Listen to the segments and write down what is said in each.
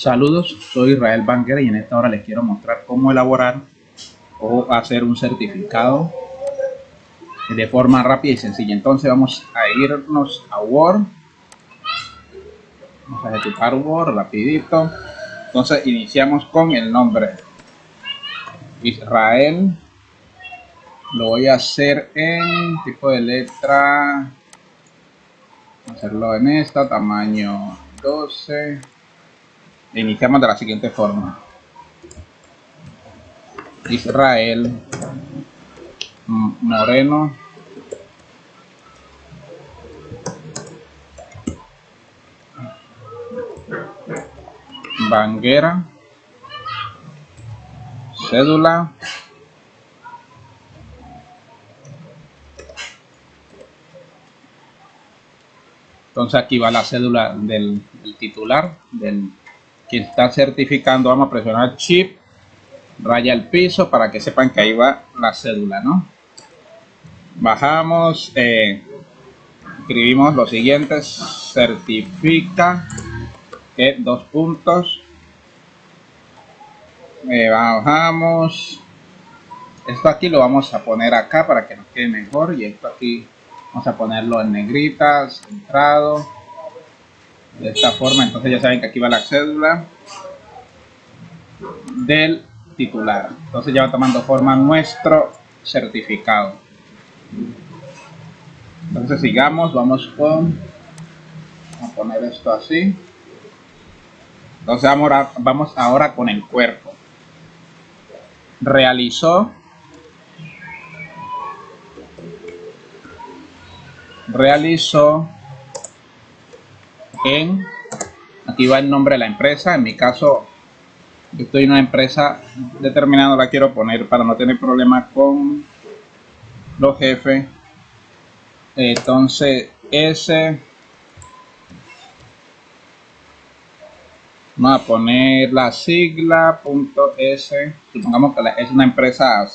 Saludos, soy Israel Banquera y en esta hora les quiero mostrar cómo elaborar o hacer un certificado de forma rápida y sencilla. Entonces vamos a irnos a Word. Vamos a ejecutar Word rapidito. Entonces iniciamos con el nombre Israel. Lo voy a hacer en tipo de letra. Hacerlo en esta, tamaño 12 Iniciamos de la siguiente forma. Israel Moreno. Banguera. Cédula. Entonces aquí va la cédula del, del titular, del quien está certificando, vamos a presionar chip, raya el piso para que sepan que ahí va la cédula, ¿no? Bajamos, eh, escribimos lo siguiente, certifica, que dos puntos, eh, bajamos, esto aquí lo vamos a poner acá para que nos quede mejor y esto aquí vamos a ponerlo en negritas, centrado, de esta forma entonces ya saben que aquí va la cédula del titular. Entonces ya va tomando forma nuestro certificado. Entonces sigamos vamos con a poner esto así. Entonces ahora, vamos ahora con el cuerpo. Realizó realizó en, aquí va el nombre de la empresa, en mi caso yo estoy en una empresa determinada, la quiero poner para no tener problemas con los jefes. Entonces, ese vamos a poner la sigla punto S, supongamos que es una empresa,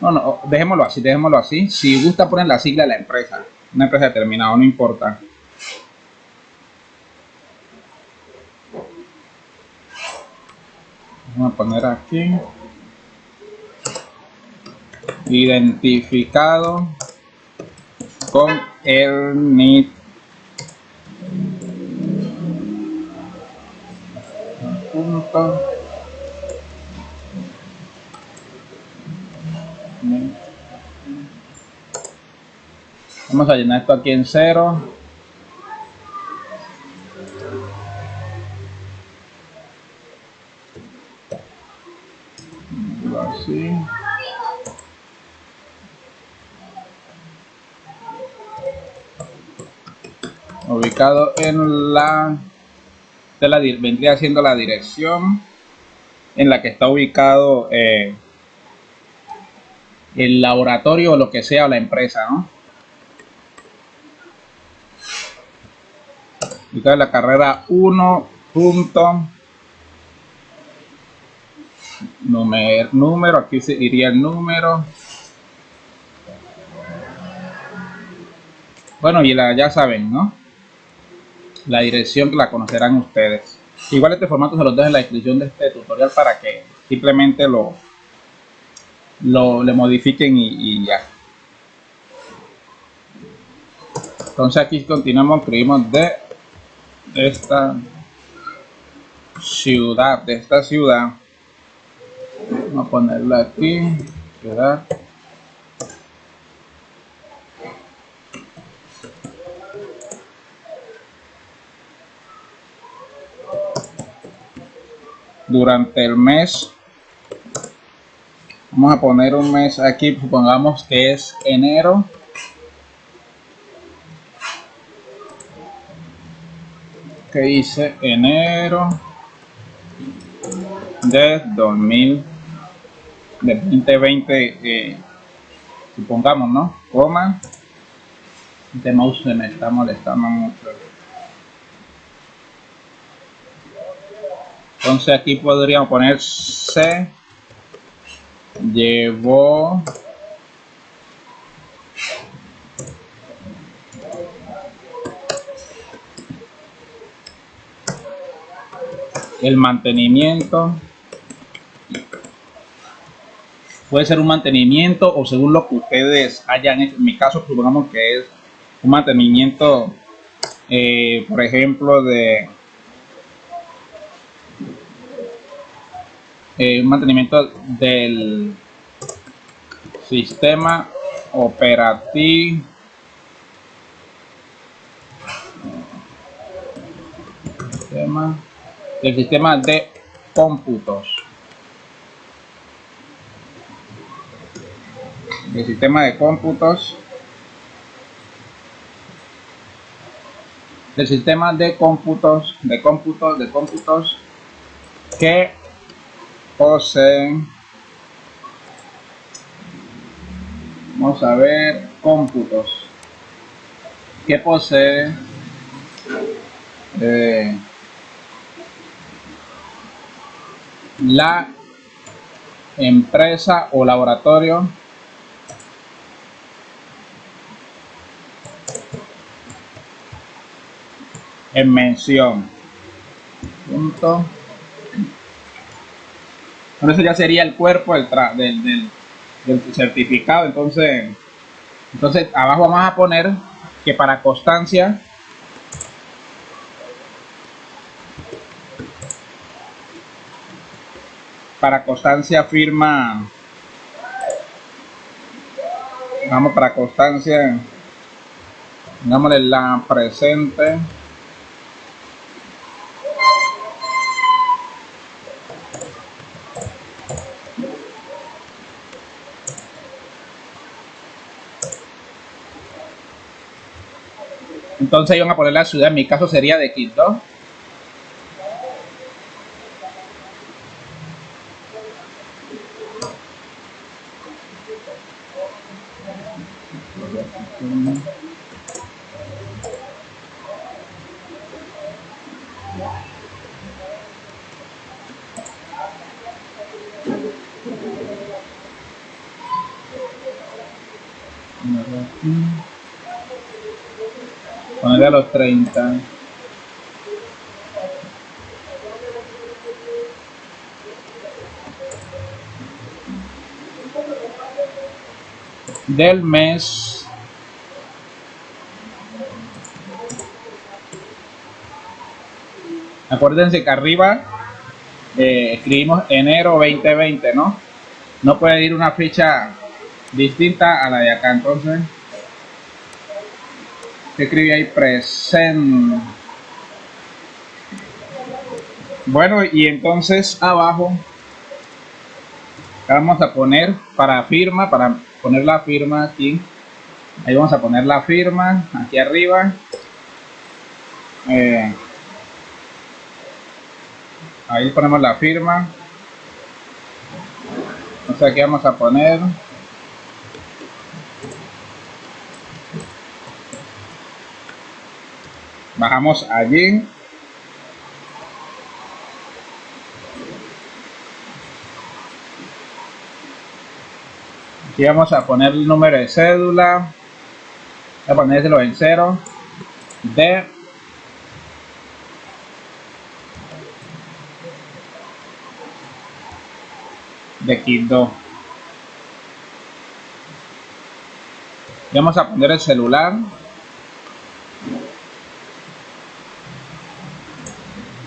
no, no, dejémoslo así, dejémoslo así. Si gusta poner la sigla de la empresa, una empresa determinada, no importa. Vamos a poner aquí. Identificado con el NIT. Punto. Vamos a llenar esto aquí en cero ubicado en la de la vendría siendo la dirección en la que está ubicado eh, el laboratorio o lo que sea la empresa ¿no? ubicado en la carrera 1 punto número, número aquí iría el número bueno y la ya saben no la dirección que la conocerán ustedes. Igual este formato se los dejo en la descripción de este tutorial para que simplemente lo, lo le modifiquen y, ya. Entonces aquí continuamos, escribimos de esta ciudad, de esta ciudad. Vamos a ponerla aquí, ciudad. Durante el mes vamos a poner un mes aquí supongamos que es enero. Que dice enero de 2000 de 2020 eh, supongamos no coma este mouse me está molestando mucho Entonces aquí podríamos poner se llevó el mantenimiento puede ser un mantenimiento o según lo que ustedes hayan hecho. En mi caso, supongamos que es un mantenimiento, eh, por ejemplo, de eh, un mantenimiento del sistema operativo. Sistema, el sistema de cómputos. El sistema de cómputos. El sistema de cómputos de cómputos de cómputos que poseen vamos a ver cómputos que posee eh, la empresa o laboratorio en mención. Punto. Bueno, eso ya sería el cuerpo del, del, del, certificado. Entonces, entonces abajo vamos a poner que para constancia para constancia firma vamos para constancia digámosle la presente Entonces iban a poner la ciudad, en mi caso sería de Quito. Ponerle a los 30 del mes. Acuérdense que arriba eh, escribimos enero 2020 no no puede ir una fecha distinta a la de acá entonces escribí ahí presente. Bueno y entonces abajo vamos a poner para firma para poner la firma aquí. Ahí vamos a poner la firma aquí arriba. Eh, ahí ponemos la firma. Entonces aquí vamos a poner bajamos allí. Aquí vamos a poner el número de cédula. Voy a ponérselo en cero. De de Quito. Vamos a poner el celular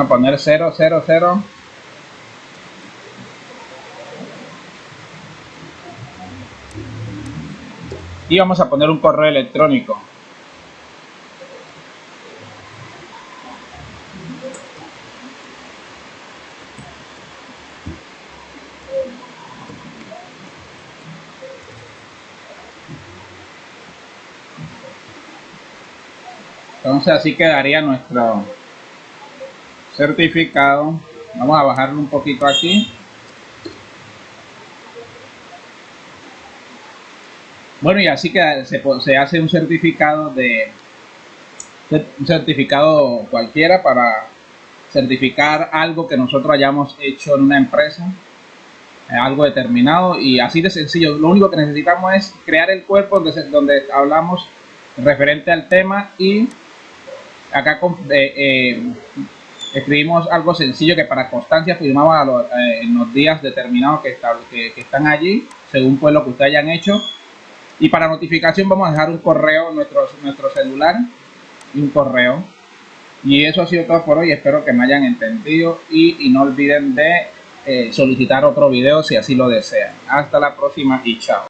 a poner 0, 0, 0. Y vamos a poner un correo electrónico. Entonces así quedaría nuestro certificado. Vamos a bajarlo un poquito aquí. Bueno y así que se, hace un certificado de un certificado cualquiera para certificar algo que nosotros hayamos hecho en una empresa eh, algo determinado y así de sencillo. Lo único que necesitamos es crear el cuerpo donde, donde hablamos referente al tema y acá eh, eh, escribimos algo sencillo que para constancia firmaba eh, en los días determinados que, que, están allí, según pues lo que ustedes hayan hecho. Y para notificación vamos a dejar un correo nuestro, nuestro celular y un correo. Y eso ha sido todo por hoy, espero que me hayan entendido y, no olviden de eh, solicitar otro video si así lo desean. Hasta la próxima y chao.